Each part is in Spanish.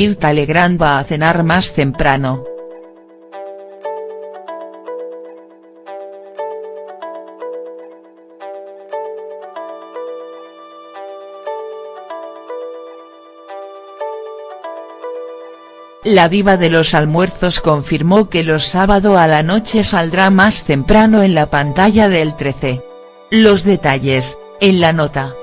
Mirta Legrand va a cenar más temprano. La diva de los almuerzos confirmó que los sábado a la noche saldrá más temprano en la pantalla del 13. Los detalles, en la nota.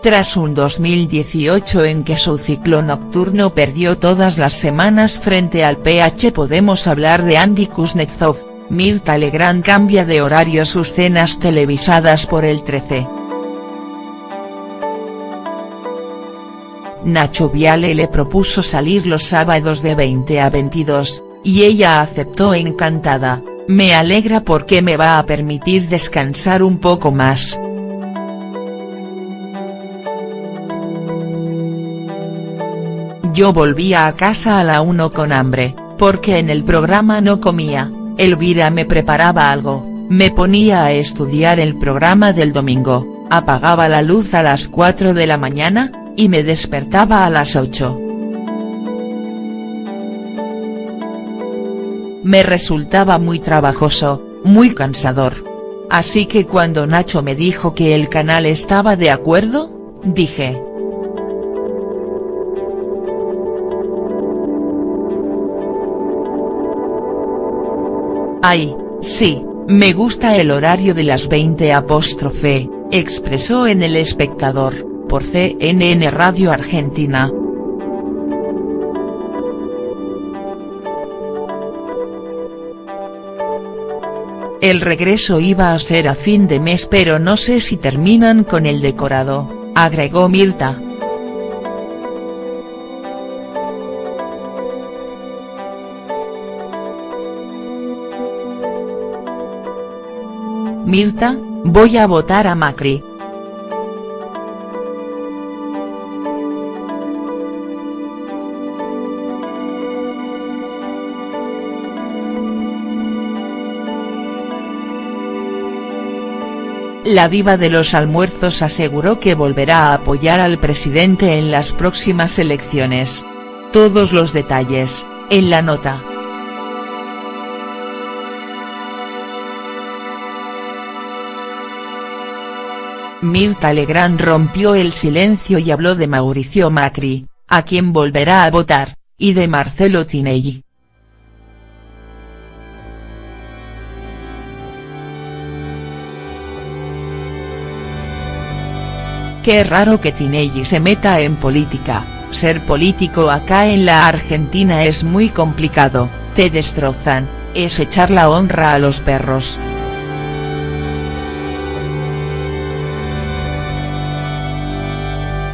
Tras un 2018 en que su ciclo nocturno perdió todas las semanas frente al PH podemos hablar de Andy Kuznetsov, Mirta Legrand cambia de horario sus cenas televisadas por el 13. Nacho Viale le propuso salir los sábados de 20 a 22, y ella aceptó encantada, me alegra porque me va a permitir descansar un poco más. Yo volvía a casa a la 1 con hambre, porque en el programa no comía, Elvira me preparaba algo, me ponía a estudiar el programa del domingo, apagaba la luz a las 4 de la mañana, y me despertaba a las 8. Me resultaba muy trabajoso, muy cansador. Así que cuando Nacho me dijo que el canal estaba de acuerdo, dije. Ay, sí, me gusta el horario de las 20 apóstrofe, expresó en El Espectador por CNN Radio Argentina. El regreso iba a ser a fin de mes pero no sé si terminan con el decorado, agregó Mirta. Mirta, voy a votar a Macri. La diva de los almuerzos aseguró que volverá a apoyar al presidente en las próximas elecciones. Todos los detalles, en la nota. Mirta Legrand rompió el silencio y habló de Mauricio Macri, a quien volverá a votar, y de Marcelo Tinelli. Qué raro que Tinelli se meta en política, ser político acá en la Argentina es muy complicado, te destrozan, es echar la honra a los perros.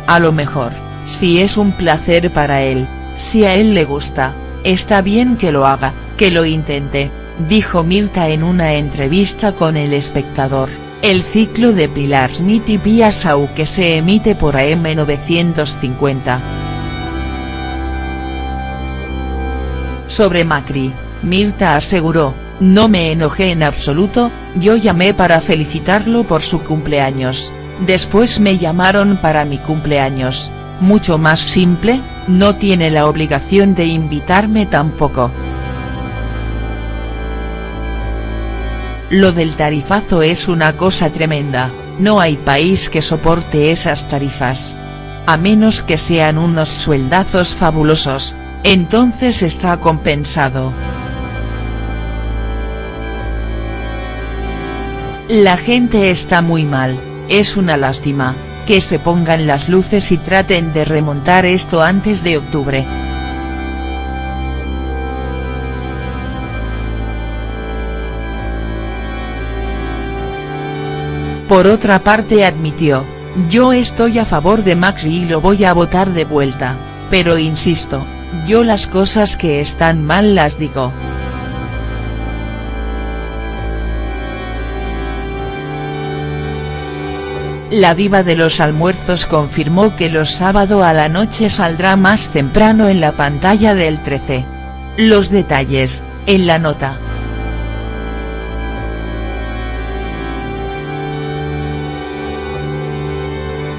A lo mejor, si es un placer para él, si a él le gusta, está bien que lo haga, que lo intente, dijo Mirta en una entrevista con El Espectador. El ciclo de Pilar Smith y Pia Sau que se emite por AM950. Sobre Macri, Mirta aseguró, no me enojé en absoluto, yo llamé para felicitarlo por su cumpleaños, después me llamaron para mi cumpleaños, mucho más simple, no tiene la obligación de invitarme tampoco. Lo del tarifazo es una cosa tremenda, no hay país que soporte esas tarifas. A menos que sean unos sueldazos fabulosos, entonces está compensado. La gente está muy mal, es una lástima, que se pongan las luces y traten de remontar esto antes de octubre. Por otra parte admitió, yo estoy a favor de Maxi y lo voy a votar de vuelta, pero insisto, yo las cosas que están mal las digo. La diva de los almuerzos confirmó que los sábado a la noche saldrá más temprano en la pantalla del 13. Los detalles, en la nota.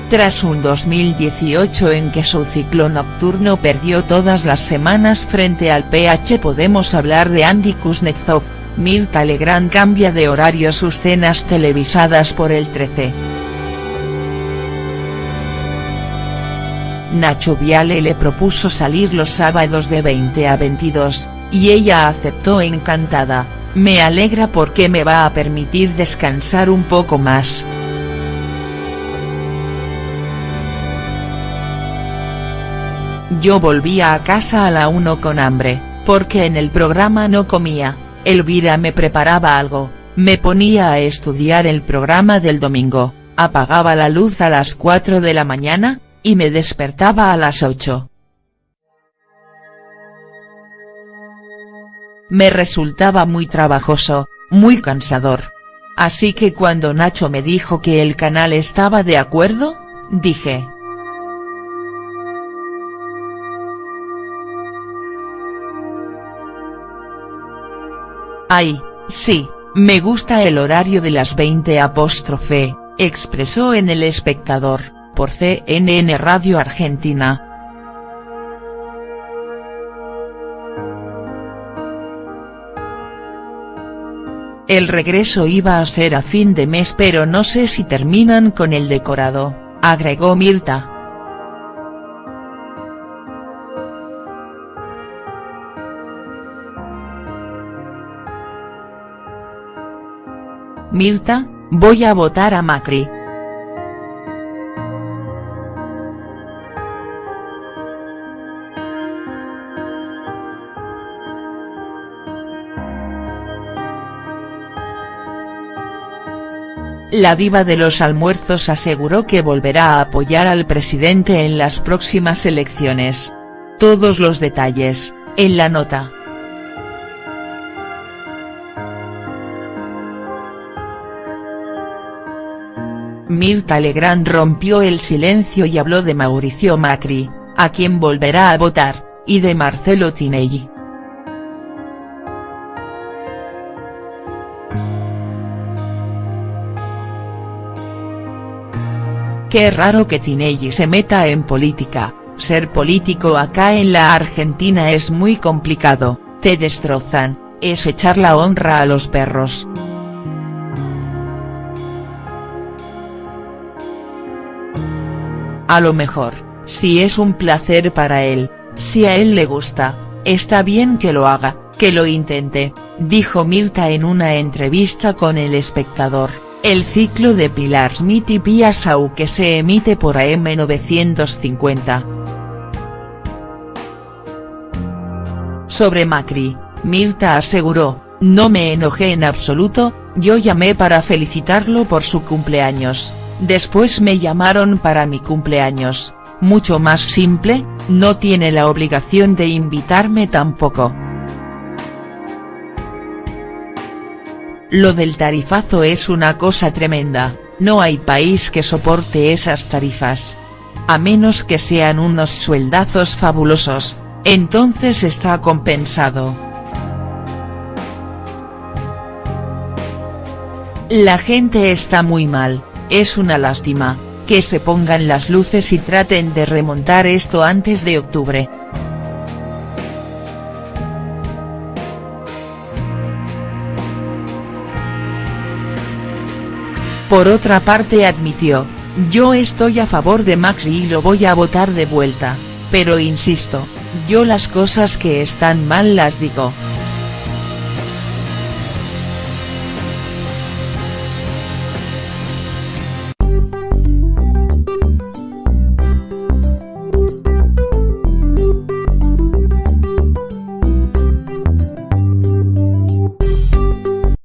Tras un 2018 en que su ciclo nocturno perdió todas las semanas frente al PH podemos hablar de Andy Kuznetsov, Mirta Legrand cambia de horario sus cenas televisadas por el 13. Nacho Viale le propuso salir los sábados de 20 a 22, y ella aceptó encantada, me alegra porque me va a permitir descansar un poco más. Yo volvía a casa a la 1 con hambre, porque en el programa no comía, Elvira me preparaba algo, me ponía a estudiar el programa del domingo, apagaba la luz a las 4 de la mañana, y me despertaba a las 8. Me resultaba muy trabajoso, muy cansador. Así que cuando Nacho me dijo que el canal estaba de acuerdo, dije, Ay, sí, me gusta el horario de las 20 apóstrofe, expresó en El Espectador, por CNN Radio Argentina. El regreso iba a ser a fin de mes pero no sé si terminan con el decorado, agregó Mirta. Mirta, voy a votar a Macri. La diva de los almuerzos aseguró que volverá a apoyar al presidente en las próximas elecciones. Todos los detalles, en la nota. Mirta Legrand rompió el silencio y habló de Mauricio Macri, a quien volverá a votar, y de Marcelo Tinelli. Qué raro que Tinelli se meta en política, ser político acá en la Argentina es muy complicado, te destrozan, es echar la honra a los perros. A lo mejor, si es un placer para él, si a él le gusta, está bien que lo haga, que lo intente, dijo Mirta en una entrevista con El Espectador, el ciclo de Pilar Smith y Pia Sau que se emite por AM950. Sobre Macri, Mirta aseguró, no me enojé en absoluto, yo llamé para felicitarlo por su cumpleaños. Después me llamaron para mi cumpleaños, mucho más simple, no tiene la obligación de invitarme tampoco. Lo del tarifazo es una cosa tremenda, no hay país que soporte esas tarifas. A menos que sean unos sueldazos fabulosos, entonces está compensado. La gente está muy mal, es una lástima, que se pongan las luces y traten de remontar esto antes de octubre. Por otra parte admitió, yo estoy a favor de Macri y lo voy a votar de vuelta, pero insisto, yo las cosas que están mal las digo.